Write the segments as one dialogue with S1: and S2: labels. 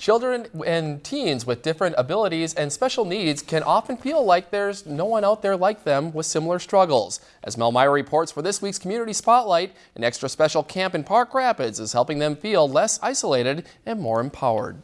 S1: Children and teens with different abilities and special needs can often feel like there's no one out there like them with similar struggles. As Mel Meyer reports for this week's Community Spotlight, an extra special camp in Park Rapids is helping them feel less isolated and more empowered.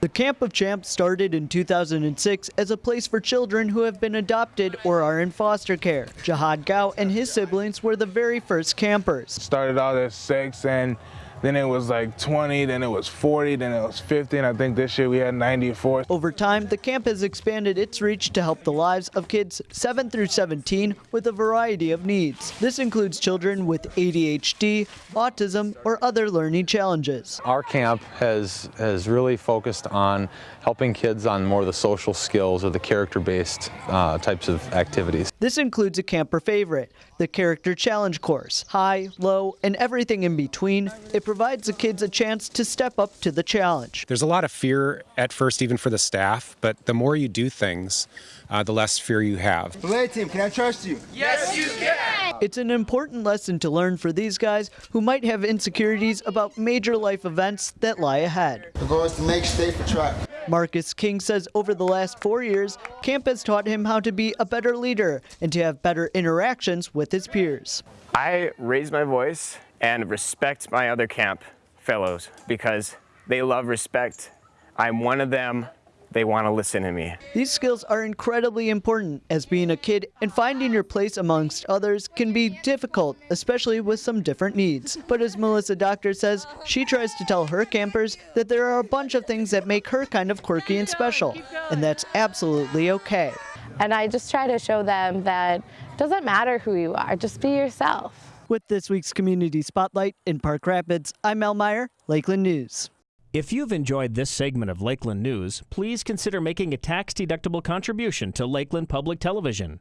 S2: The Camp of Champs started in 2006 as a place for children who have been adopted or are in foster care. Jihad Gao and his siblings were the very first campers.
S3: Started out at six and then it was like 20, then it was 40, then it was 50, and I think this year we had 94.
S2: Over time, the camp has expanded its reach to help the lives of kids 7 through 17 with a variety of needs. This includes children with ADHD, autism, or other learning challenges.
S4: Our camp has, has really focused on helping kids on more of the social skills or the character-based uh, types of activities.
S2: This includes a camper favorite, the Character Challenge course. High, low, and everything in between, it provides the kids a chance to step up to the challenge.
S5: There's a lot of fear at first, even for the staff, but the more you do things, uh, the less fear you have.
S6: Belay team, can I trust you?
S7: Yes, you can!
S2: It's an important lesson to learn for these guys who might have insecurities about major life events that lie ahead.
S6: The goal is to make safe for track.
S2: Marcus King says over the last four years, camp has taught him how to be a better leader and to have better interactions with his peers.
S8: I raise my voice and respect my other camp fellows because they love respect. I'm one of them. They want to listen to me.
S2: These skills are incredibly important as being a kid and finding your place amongst others can be difficult, especially with some different needs. But as Melissa Doctor says, she tries to tell her campers that there are a bunch of things that make her kind of quirky and special, and that's absolutely okay.
S9: And I just try to show them that it doesn't matter who you are, just be yourself.
S2: With this week's Community Spotlight in Park Rapids, I'm Mel Meyer, Lakeland News.
S10: If you've enjoyed this segment of Lakeland News, please consider making a tax-deductible contribution to Lakeland Public Television.